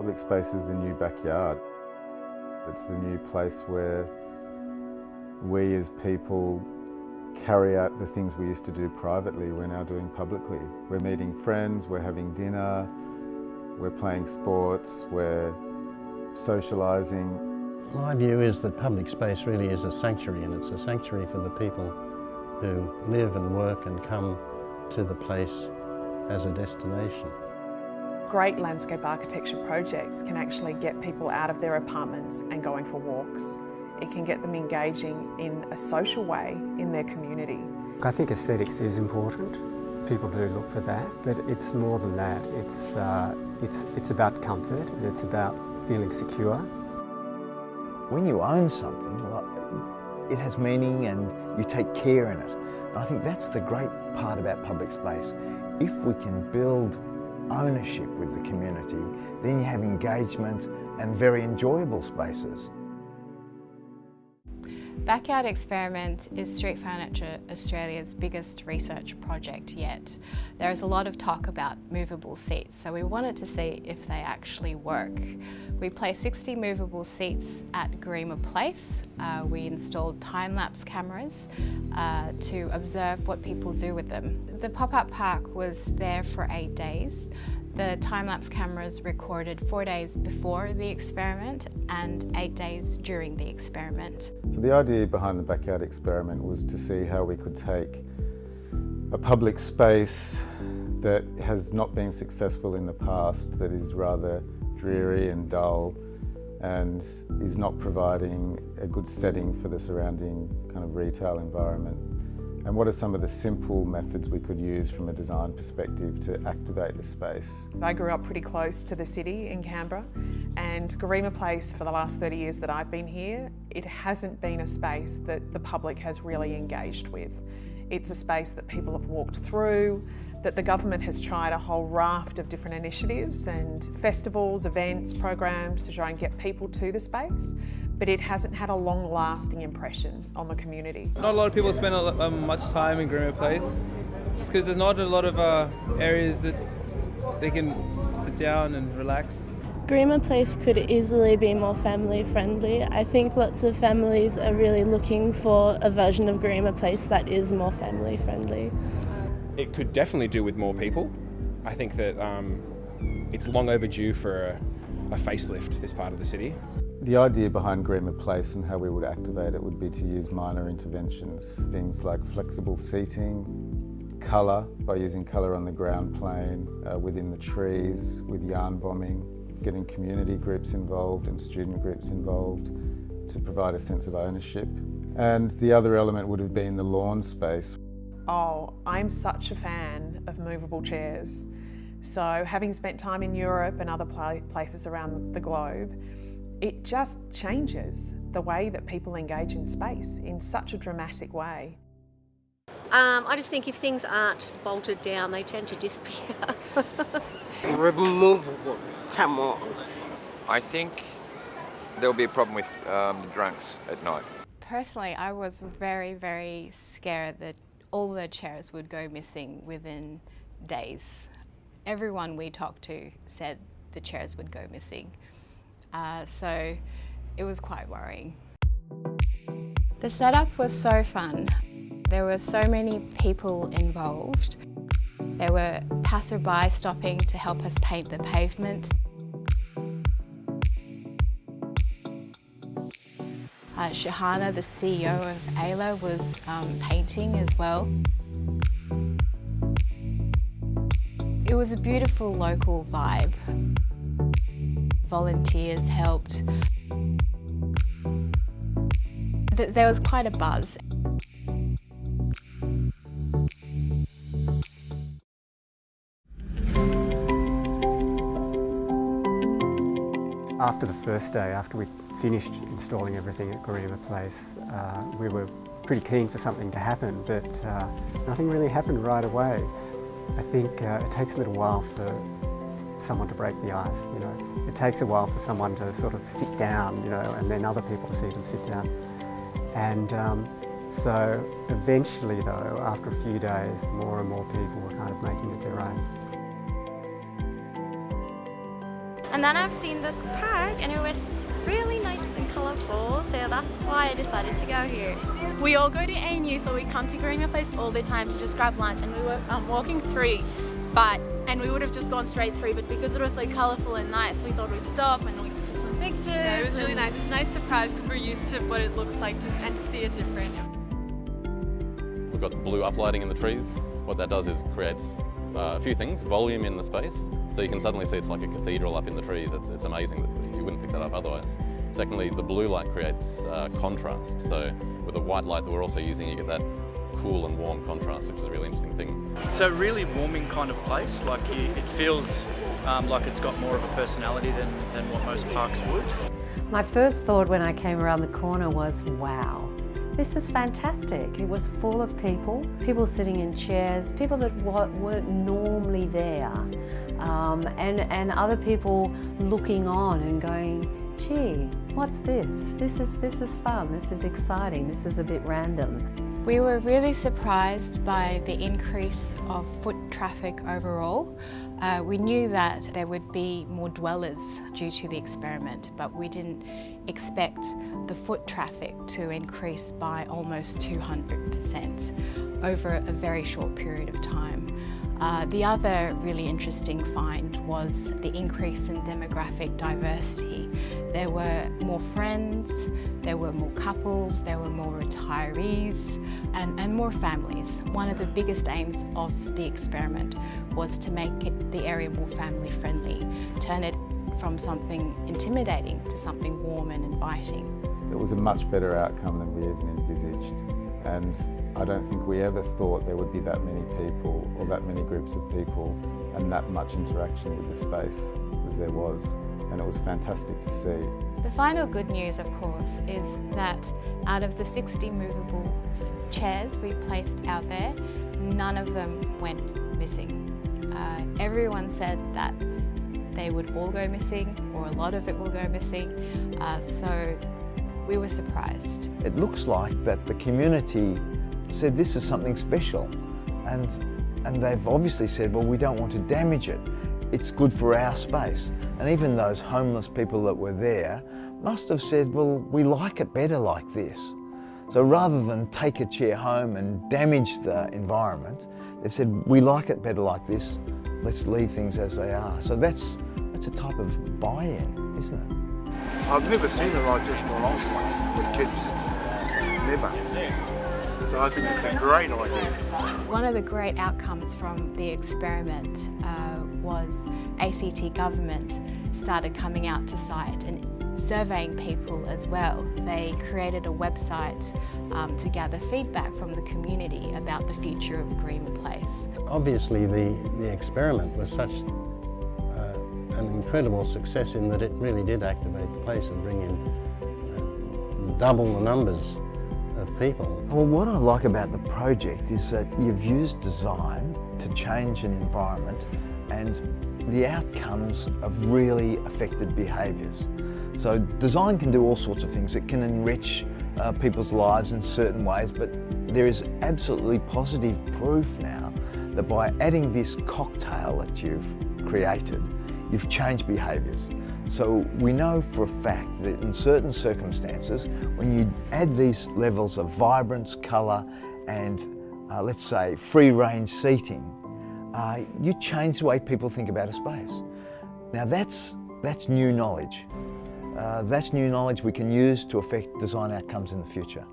Public space is the new backyard. It's the new place where we as people carry out the things we used to do privately, we're now doing publicly. We're meeting friends, we're having dinner, we're playing sports, we're socialising. My view is that public space really is a sanctuary and it's a sanctuary for the people who live and work and come to the place as a destination. Great landscape architecture projects can actually get people out of their apartments and going for walks. It can get them engaging in a social way in their community. I think aesthetics is important. People do look for that, but it's more than that. It's, uh, it's, it's about comfort and it's about feeling secure. When you own something, well, it has meaning and you take care in it. And I think that's the great part about public space. If we can build ownership with the community, then you have engagement and very enjoyable spaces. Backyard Experiment is Street Furniture Australia's biggest research project yet. There is a lot of talk about movable seats, so we wanted to see if they actually work. We placed 60 movable seats at Garema Place. Uh, we installed time-lapse cameras uh, to observe what people do with them. The pop-up park was there for eight days. The time-lapse cameras recorded four days before the experiment and eight days during the experiment. So the idea behind the backyard experiment was to see how we could take a public space that has not been successful in the past, that is rather dreary and dull and is not providing a good setting for the surrounding kind of retail environment. And what are some of the simple methods we could use from a design perspective to activate the space? I grew up pretty close to the city in Canberra and Garema Place for the last 30 years that I've been here, it hasn't been a space that the public has really engaged with. It's a space that people have walked through, that the government has tried a whole raft of different initiatives and festivals, events, programs to try and get people to the space but it hasn't had a long lasting impression on the community. Not a lot of people spend um, much time in Garema Place just because there's not a lot of uh, areas that they can sit down and relax. Garema Place could easily be more family friendly. I think lots of families are really looking for a version of Garema Place that is more family friendly. It could definitely do with more people. I think that um, it's long overdue for a, a facelift, this part of the city. The idea behind Garema Place and how we would activate it would be to use minor interventions, things like flexible seating, colour, by using colour on the ground plane, uh, within the trees, with yarn bombing, getting community groups involved and student groups involved to provide a sense of ownership. And the other element would have been the lawn space. Oh, I'm such a fan of movable chairs. So having spent time in Europe and other places around the globe, it just changes the way that people engage in space in such a dramatic way. Um, I just think if things aren't bolted down, they tend to disappear. Removable, come on. I think there'll be a problem with um, drunks at night. Personally, I was very, very scared that all the chairs would go missing within days. Everyone we talked to said the chairs would go missing. Uh, so it was quite worrying. The setup was so fun. There were so many people involved. There were passerby stopping to help us paint the pavement. Uh, Shahana, the CEO of AILA, was um, painting as well. It was a beautiful local vibe volunteers helped. There was quite a buzz. After the first day, after we finished installing everything at Garema Place, uh, we were pretty keen for something to happen, but uh, nothing really happened right away. I think uh, it takes a little while for someone to break the ice, you know. It takes a while for someone to sort of sit down, you know, and then other people to see them sit down. And um, so eventually though, after a few days, more and more people were kind of making it their own. And then I've seen the park and it was really nice and colourful, so that's why I decided to go here. We all go to ANU, so we come to Garema Place all the time to just grab lunch, and we were um, walking through, but and we would have just gone straight through, but because it was so colourful and nice, we thought we'd stop and we took some pictures. Yeah, it was really nice. It's a nice surprise because we're used to what it looks like to, and to see it different. We've got the blue uplighting in the trees. What that does is creates uh, a few things, volume in the space, so you can suddenly see it's like a cathedral up in the trees. It's, it's amazing, that you wouldn't pick that up otherwise. Secondly, the blue light creates uh, contrast, so with the white light that we're also using, you get that cool and warm contrast, which is a really interesting thing. It's a really warming kind of place, like you, it feels um, like it's got more of a personality than, than what most parks would. My first thought when I came around the corner was, wow, this is fantastic. It was full of people, people sitting in chairs, people that weren't normally there, um, and, and other people looking on and going, gee, what's this? This is, this is fun, this is exciting, this is a bit random. We were really surprised by the increase of foot traffic overall. Uh, we knew that there would be more dwellers due to the experiment, but we didn't expect the foot traffic to increase by almost 200% over a very short period of time. Uh, the other really interesting find was the increase in demographic diversity. There were more friends, there were more couples, there were more retirees and, and more families. One of the biggest aims of the experiment was to make it, the area more family friendly, turn it from something intimidating to something warm and inviting. It was a much better outcome than we even envisaged and I don't think we ever thought there would be that many people or that many groups of people and that much interaction with the space as there was and it was fantastic to see. The final good news of course is that out of the 60 movable chairs we placed out there, none of them went missing. Uh, everyone said that they would all go missing or a lot of it will go missing. Uh, so we were surprised. It looks like that the community said this is something special and, and they've obviously said, well, we don't want to damage it. It's good for our space. And even those homeless people that were there must have said, well, we like it better like this. So rather than take a chair home and damage the environment, they said, we like it better like this, let's leave things as they are. So that's, that's a type of buy-in, isn't it? I've never seen a like this in my life with kids. Never. So I think it's a great idea. One of the great outcomes from the experiment uh, was ACT government started coming out to site and surveying people as well. They created a website um, to gather feedback from the community about the future of Garema Place. Obviously the, the experiment was such an incredible success in that it really did activate the place and bring in uh, double the numbers of people. Well, what I like about the project is that you've used design to change an environment and the outcomes have really affected behaviours. So design can do all sorts of things. It can enrich uh, people's lives in certain ways, but there is absolutely positive proof now that by adding this cocktail that you've created, you've changed behaviours. So we know for a fact that in certain circumstances, when you add these levels of vibrance, colour and uh, let's say free range seating, uh, you change the way people think about a space. Now that's, that's new knowledge. Uh, that's new knowledge we can use to affect design outcomes in the future.